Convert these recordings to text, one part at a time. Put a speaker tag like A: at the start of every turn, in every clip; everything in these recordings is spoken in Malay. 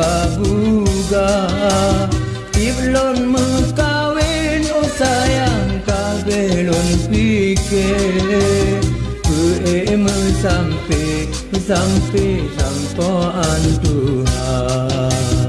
A: din coba buga Iblon mekawin oh sayang kabelon pikir. Kue sampai sampai sampai Tuhan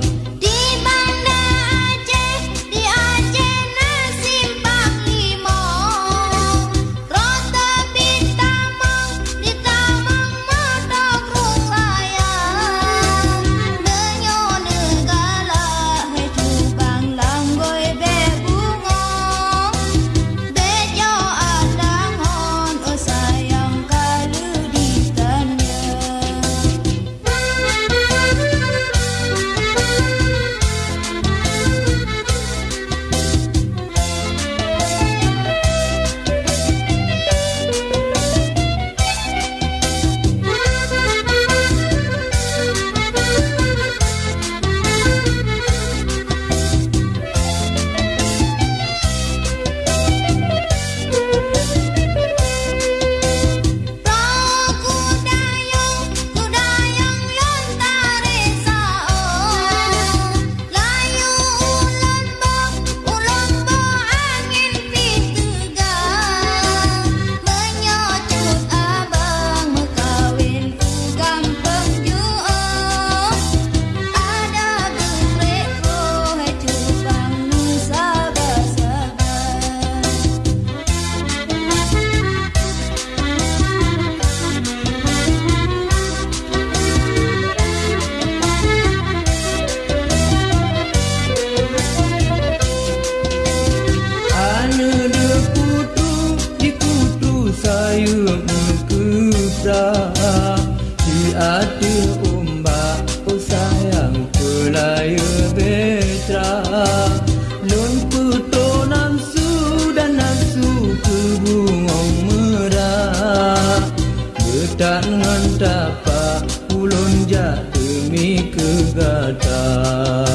A: hati umbak oh sayang pelaya betra. Lun puto nafsu dan nafsu ke bungong merah betak dengan tapak ulun jatuh mi kegata.
B: Udah